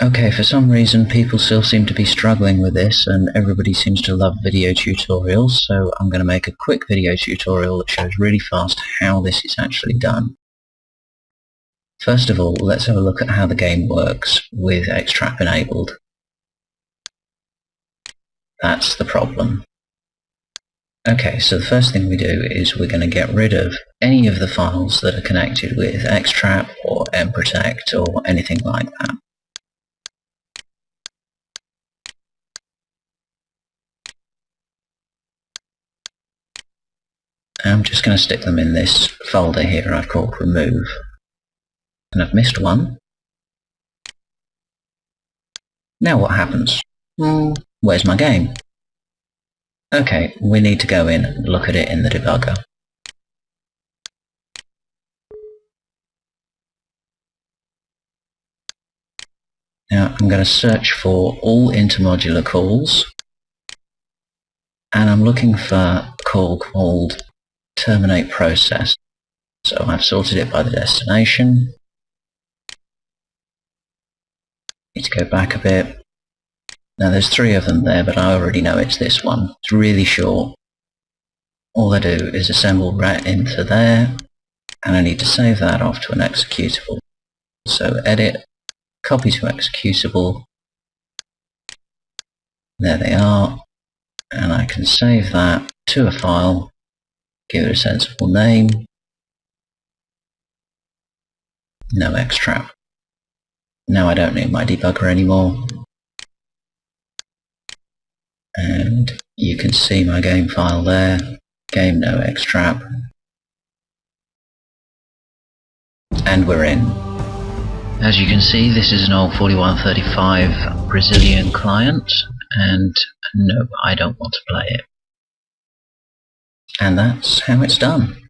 Okay, for some reason people still seem to be struggling with this and everybody seems to love video tutorials, so I'm going to make a quick video tutorial that shows really fast how this is actually done. First of all, let's have a look at how the game works with Xtrap enabled. That's the problem. Okay, so the first thing we do is we're going to get rid of any of the files that are connected with Xtrap or nProtect or anything like that. I'm just going to stick them in this folder here I've called remove. And I've missed one. Now what happens? Hmm, where's my game? Okay, we need to go in and look at it in the debugger. Now I'm going to search for all intermodular calls and I'm looking for a call called terminate process. So I've sorted it by the destination. Need to go back a bit. Now there's three of them there, but I already know it's this one. It's really short. All I do is assemble ret into there, and I need to save that off to an executable. So edit, copy to executable. There they are, and I can save that to a file give it a sensible name. No Xtrap. Now I don't need my debugger anymore. And you can see my game file there, game no Xtrap. And we're in. As you can see, this is an old 4135 Brazilian client, and no, I don't want to play it. And that's how it's done.